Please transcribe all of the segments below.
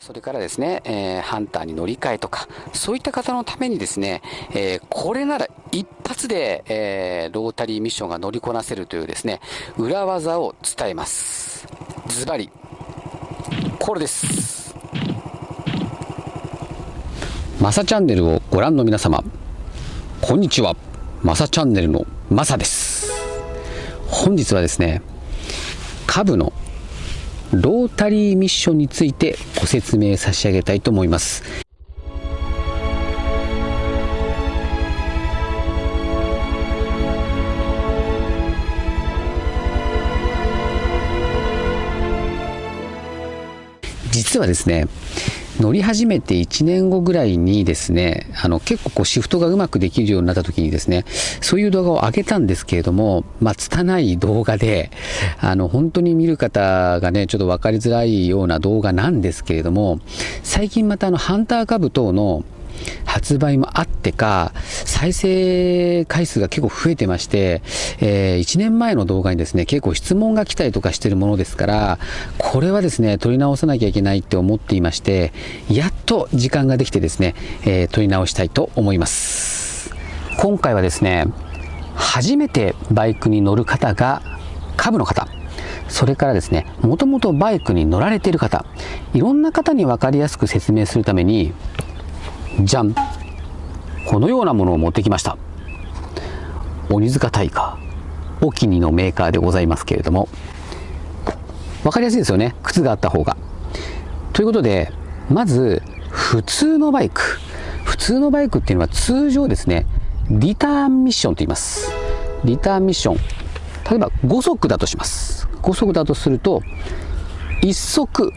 それからですね、えー、ハンターに乗り換えとか、そういった方のためにですね、えー、これなら一発で、えー、ロータリーミッションが乗りこなせるというですね、裏技を伝えます。ズバリ、これです。マサチャンネルをご覧の皆様、こんにちは。マサチャンネルのマサです。本日はですね、株のロータリーミッションについてご説明差し上げたいと思います。実はですね乗り始めて1年後ぐらいにですね、あの結構こうシフトがうまくできるようになった時にですね、そういう動画を上げたんですけれども、まあ、拙い動画で、あの本当に見る方がね、ちょっと分かりづらいような動画なんですけれども、最近またあのハンター株等の発売もあってか、再生回数が結構増えてまして、えー、1年前の動画にですね、結構質問が来たりとかしてるものですから、これはですね、撮り直さなきゃいけないって思っていまして、やっと時間ができてですね、えー、撮り直したいと思います。今回はですね、初めてバイクに乗る方が、株の方、それからですね、もともとバイクに乗られている方、いろんな方に分かりやすく説明するために、じゃんこのようなものを持ってきました。鬼塚大河お気にのメーカーでございますけれども。分かりやすいですよね。靴があった方が。ということでまず普通のバイク。普通のバイクっていうのは通常ですねリターンミッションと言います。リターンミッション。例えば5足だとします。5足だとすると1足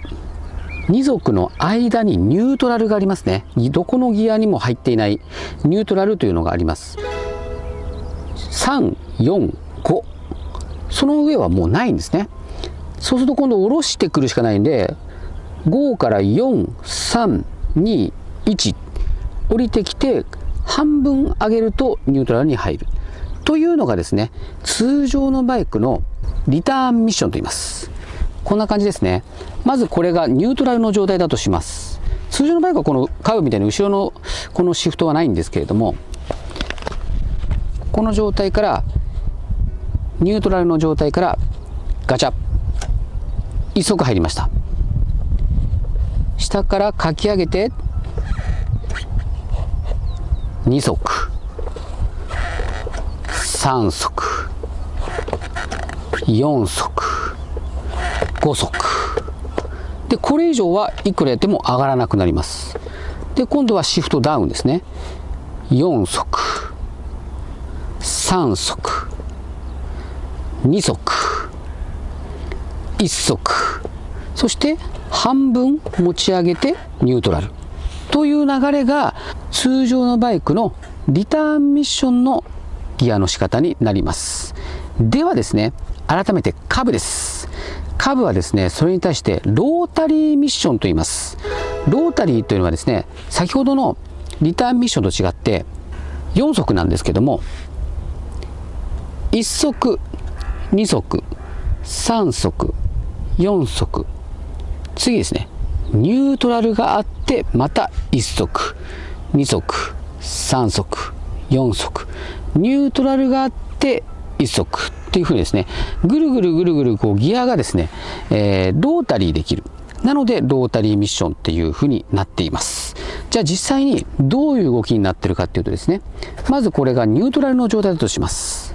2足の間にニュートラルがありますね。どこのギアにも入っていない。ニュートラルというのがあります。345その上はもうないんですね。そうすると今度下ろしてくるしかないんで5から4321降りてきて半分上げるとニュートラルに入る。というのがですね通常のバイクのリターンミッションと言います。こんな感じですね。まずこれがニュートラルの状態だとします。通常の場合はこのカーブみたいに後ろのこのシフトはないんですけれどもこの状態からニュートラルの状態からガチャ。1足入りました。下からかき上げて2足。3足。4足。5足。でこれ以上はいくらやっても上がらなくなります。で今度はシフトダウンですね。4足。3足。2足。1足。そして半分持ち上げてニュートラル。という流れが通常のバイクのリターンミッションのギアの仕方になります。ではですね改めてカブです。下部はですね、それに対してロータリーミッションと言います。ロータリーというのはですね、先ほどのリターンミッションと違って4足なんですけども、1足、2足、3足、4足、次ですね、ニュートラルがあって、また1足、2足、3足、4足、ニュートラルがあって1足っていうふうにですね、ぐるぐるぐるぐるこうギアがですね、えー、ロータリーできる。なので、ロータリーミッションっていうふうになっています。じゃあ実際にどういう動きになってるかっていうとですね、まずこれがニュートラルの状態だとします。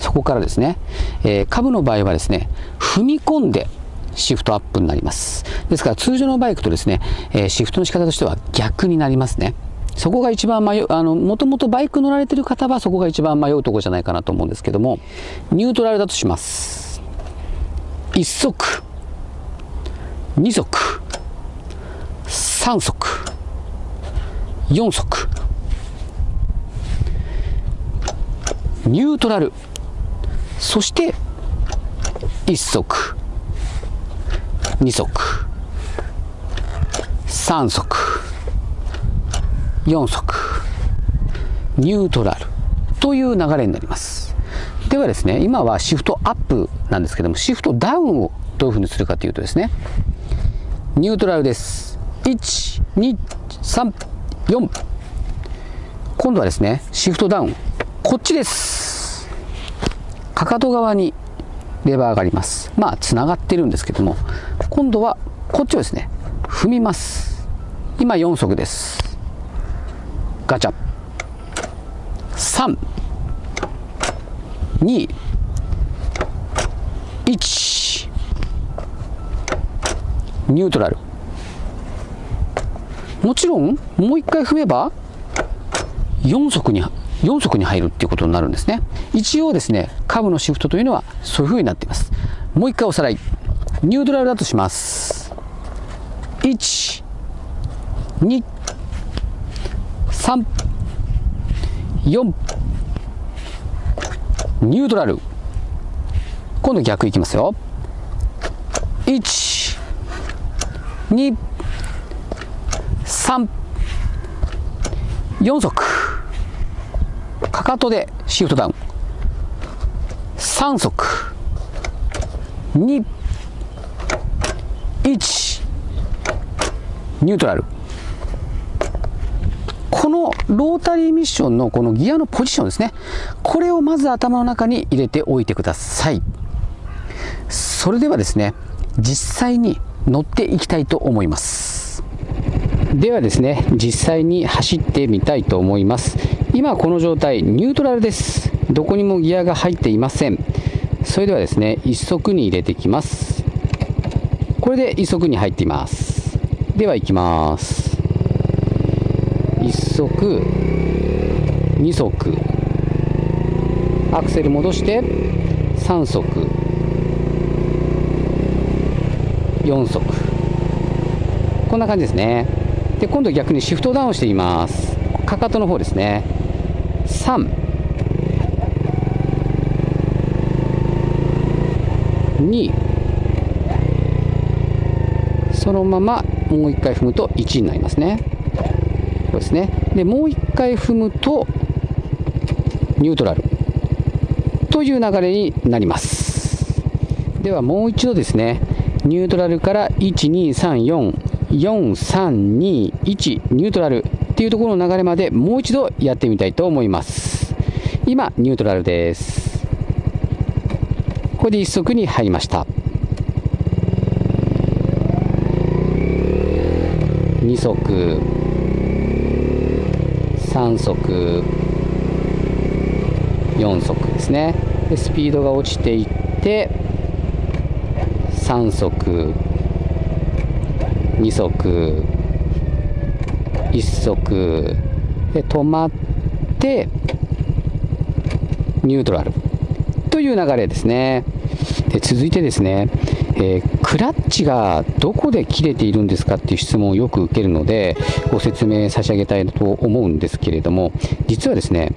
そこからですね、えー、株の場合はですね、踏み込んでシフトアップになります。ですから通常のバイクとですね、えー、シフトの仕方としては逆になりますね。そこが一番迷う、あの、もともとバイク乗られてる方はそこが一番迷うとこじゃないかなと思うんですけども、ニュートラルだとします。1足、2足、3足、4足、ニュートラル、そして1足、2足、3足、4足。ニュートラル。という流れになります。ではですね今はシフトアップなんですけどもシフトダウンをどういうふうにするかというとですねニュートラルです。1234今度はですねシフトダウン。こっちです。かかと側にレバーがあります。まあつながってるんですけども今度はこっちをですね踏みます。今4足です。ガチャ。3 2 1ニュートラル。もちろんもう一回踏めば4足に4足に入るっていうことになるんですね。一応ですね下部のシフトというのはそういう風になっています。もう一回おさらい。ニュートラルだとします。1 2 3 4ニュートラル。今度逆いきますよ。1 2 3 4足。かかとでシフトダウン。3足。2 1ニュートラル。このロータリーミッションのこのギアのポジションですね。これをまず頭の中に入れておいてください。それではですね実際に乗っていきたいと思います。ではですね実際に走ってみたいと思います。今この状態ニュートラルです。どこにもギアが入っていません。それではですね1足に入れていきます。これで1足に入っています。では行きます。足2足。アクセル戻して3足。4足。こんな感じですね。で今度逆にシフトダウンしています。かかとの方ですね。3 2そのままもう一回踏むと1になりますね。そうですね。でもう一回踏むとニュートラル。という流れになります。ではもう一度ですね。ニュートラルから123443221ニュートラル。っていうところの流れまでもう一度やってみたいと思います。今ニュートラルです。これで1足に入りました。2足。3足4足ですね。でスピードが落ちていって3足2足1足で止まってニュートラルという流れですね。で続いてですね、えー、クラッチがどこで切れているんですかっていう質問をよく受けるのでご説明差し上げたいと思うんですけれども実はですね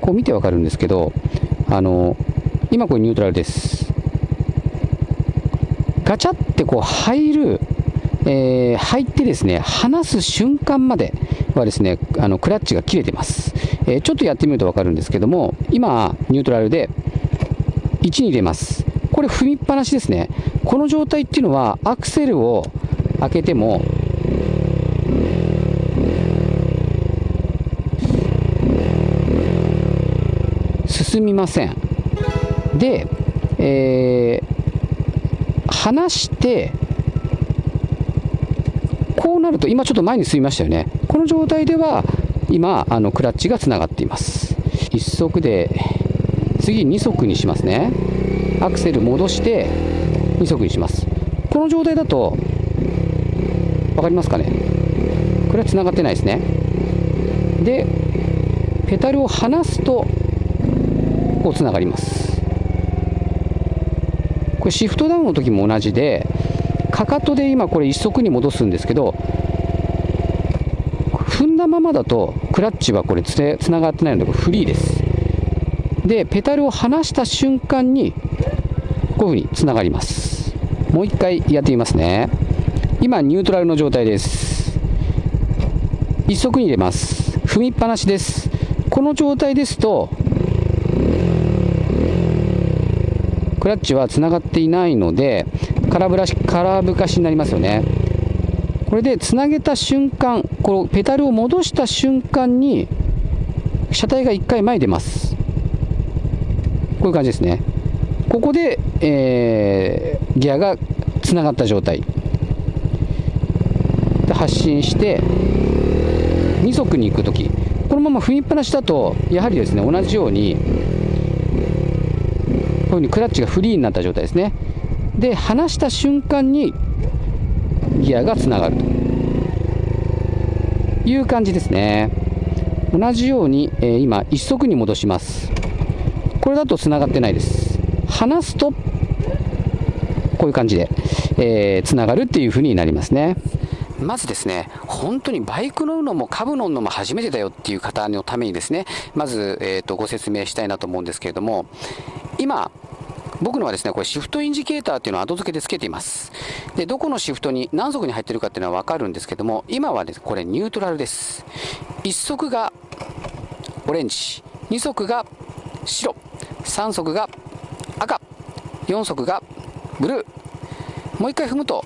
こう見てわかるんですけどあの今これニュートラルです。ガチャってこう入る、えー、入ってですね離す瞬間まではですねあのクラッチが切れてます、えー、ちょっとやってみると分かるんですけども今ニュートラルで1に入れます。これ踏みっぱなしですね。この状態っていうのはアクセルを開けても進みません。で、えー、離してこうなると今ちょっと前に進みましたよね。この状態では今あのクラッチがつながっています。1足で次2足にしますね。アクセル戻して2足にします。この状態だと分かりますかね？これはつながってないですね。でペダルを離すとこうつながります。これシフトダウンの時も同じでかかとで今これ1足に戻すんですけど踏んだままだとクラッチはこれつながってないのでフリーです。でペダルを離した瞬間にこういうふうにつながります。もう一回やってみますね。今ニュートラルの状態です。1足に入れます。踏みっぱなしです。この状態ですとクラッチはつながっていないので空ぶらし空ぶかしになりますよね。これでつなげた瞬間このペダルを戻した瞬間に車体が1回前に出ます。こういう感じですねここで、えー、ギアがつながった状態。で発進して2速に行くときこのまま踏みっぱなしだとやはりですね同じようにこういうふうにクラッチがフリーになった状態ですね。で離した瞬間にギアがつながると。いう感じですね。同じように、えー、今1速に戻します。これだとつながってないです離すとこういう感じで、えー、つながるっていう風になりますねまずですね、本当にバイク乗るのも株乗るのも初めてだよっていう方のためにですね、まず、えーと、ご説明したいなと思うんですけれども、今、僕のはですね、これシフトインジケーターっていうのを後付けで付けています。で、どこのシフトに何速に入ってるかっていうのはわかるんですけども、今はです、ね、これニュートラルです。1速がオレンジ、2速が白、3速が赤、4速がブルー。もう一回踏むと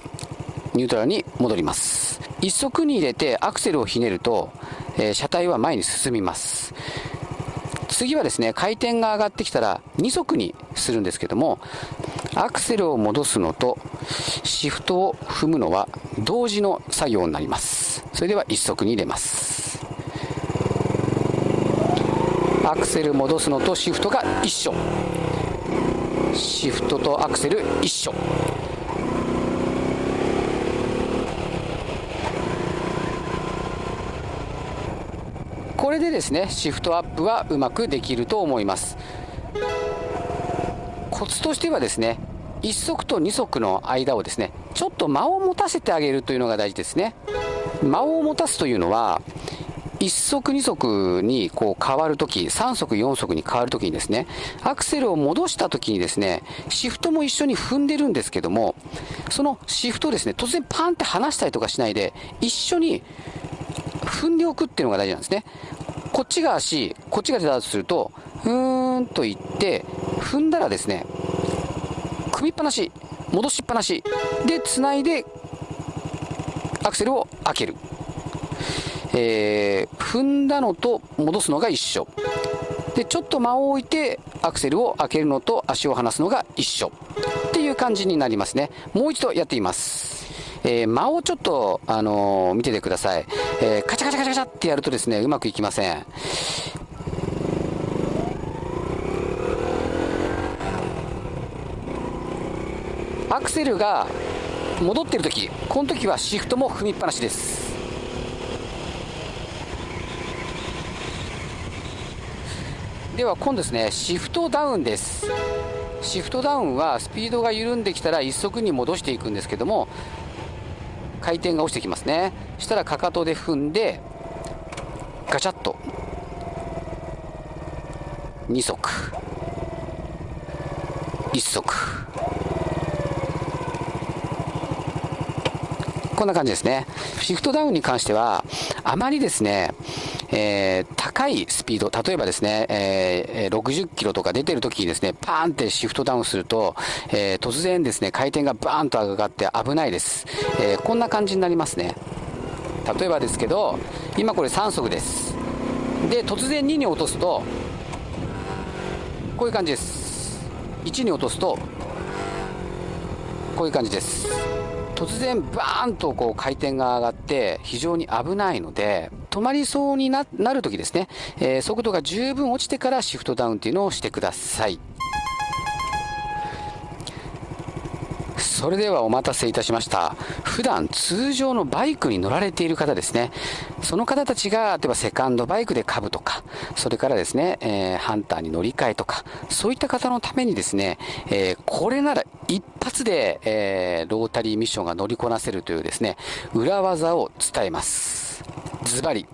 ニュートラルに戻ります。1足に入れてアクセルをひねると、えー、車体は前に進みます次はですね回転が上がってきたら2足にするんですけどもアクセルを戻すのとシフトを踏むのは同時の作業になりますそれでは1足に入れますアクセル戻すのとシフトが一緒。シフトとアクセル一緒。これでですねシフトアップはうまくできると思います。コツとしてはですね1足と2足の間をですねちょっと間を持たせてあげるというのが大事ですね。間を持たすというのは1足2足にこう変わるとき3足4足に変わるときにですねアクセルを戻したときにですねシフトも一緒に踏んでるんですけどもそのシフトをですね突然パンって離したりとかしないで一緒に踏んでおくっていうのが大事なんですね。こっちが足、こっちが手だとすると、ふーんといって、踏んだらですね、組みっぱなし、戻しっぱなしで繋いでアクセルを開ける。えー、踏んだのと戻すのが一緒。で、ちょっと間を置いてアクセルを開けるのと足を離すのが一緒。っていう感じになりますね。もう一度やってみます。えー、間をちょっと、あのー、見ててください。えー、カチャカチャカチャカチャってやるとですね、うまくいきません。アクセルが戻ってる時この時はシフトも踏みっぱなしですでは今度ですねシフトダウンです。シフトダウンはスピードが緩んできたら1足に戻していくんですけども回転が落ちてきますね。したらかかとで踏んでガチャッと。2足。1足。こんな感じですねシフトダウンに関してはあまりですねえー、高いスピード、例えばですね、えー、60キロとか出てる時にですね、パーンってシフトダウンすると、えー、突然ですね、回転がバーンと上がって危ないです。えこんな感じになりますね。例えばですけど、今これ3速です。で、突然2に落とすと、こういう感じです。1に落とすと、こういう感じです。突然バーンとこう回転が上がって非常に危ないので止まりそうになるときですね、えー、速度が十分落ちてからシフトダウンっていうのをしてください。それではお待たせいたしました。普段通常のバイクに乗られている方ですね。その方たちが、例えばセカンドバイクで株とか、それからですね、えー、ハンターに乗り換えとか、そういった方のためにですね、えー、これなら一で、えー、ロータリーミッションが乗りこなせるというですね、裏技を伝えます。ズバリ。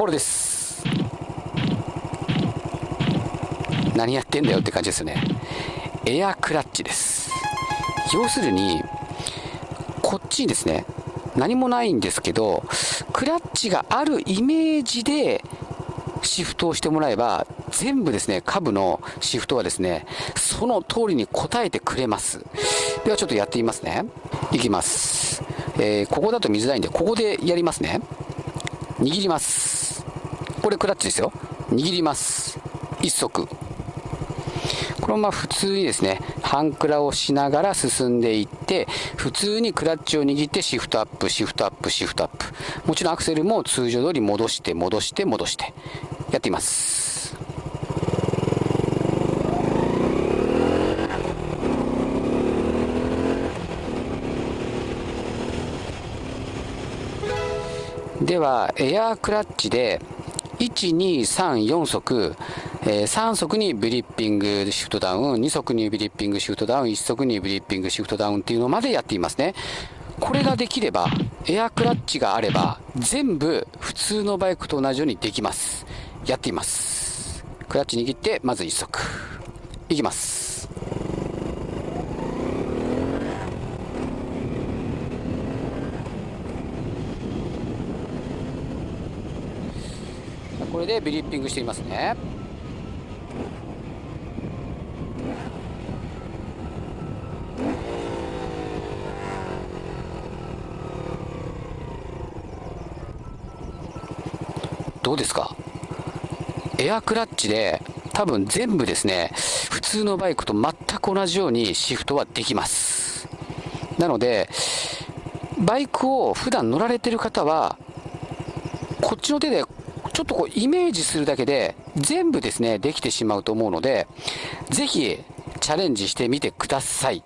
これです何やってんだよって感じですねエアクラッチです要するにこっちにですね何もないんですけどクラッチがあるイメージでシフトをしてもらえば、全部ですね、下部のシフトはですね、その通りに答えてくれます。ではちょっとやってみますね。いきます。えー、ここだと見づらいんで、ここでやりますね。握ります。これクラッチですよ。握ります。一足。このまま普通にですね、半クラをしながら進んでいって、普通にクラッチを握ってシフトアップ、シフトアップ、シフトアップ。もちろんアクセルも通常通り戻して、戻して、戻して。やっています。では、エアークラッチで、1、2、3、4足、えー、3足にブリッピングシフトダウン、2足にブリッピングシフトダウン、1足にブリッピングシフトダウンっていうのまでやっていますね。これができれば、エアクラッチがあれば、全部普通のバイクと同じようにできます。やっています。クラッチ握って、まず1足。いきます。これでビリッピングしてみますねどうですか？エアクラッチで多分全部ですね普通のバイクと全く同じようにシフトはできますなのでバイクを普段乗られてる方はこっちの手でちょっとこうイメージするだけで全部ですね、できてしまうと思うので、ぜひチャレンジしてみてください。